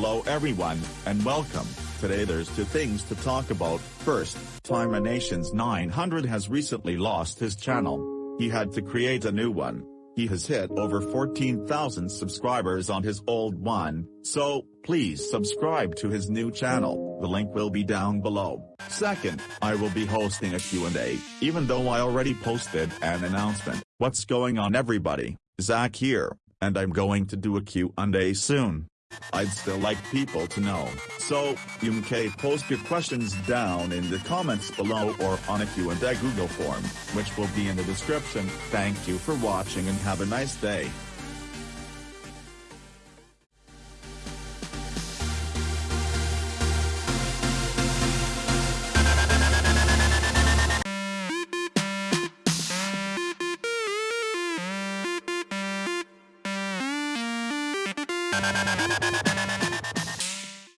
Hello everyone, and welcome. Today there's two things to talk about. First, Nations 900 has recently lost his channel. He had to create a new one. He has hit over 14,000 subscribers on his old one, so, please subscribe to his new channel, the link will be down below. Second, I will be hosting a Q&A, even though I already posted an announcement. What's going on everybody, Zach here, and I'm going to do a Q&A soon. I'd still like people to know, so, you can post your questions down in the comments below or on a Q&A Google form, which will be in the description. Thank you for watching and have a nice day. Música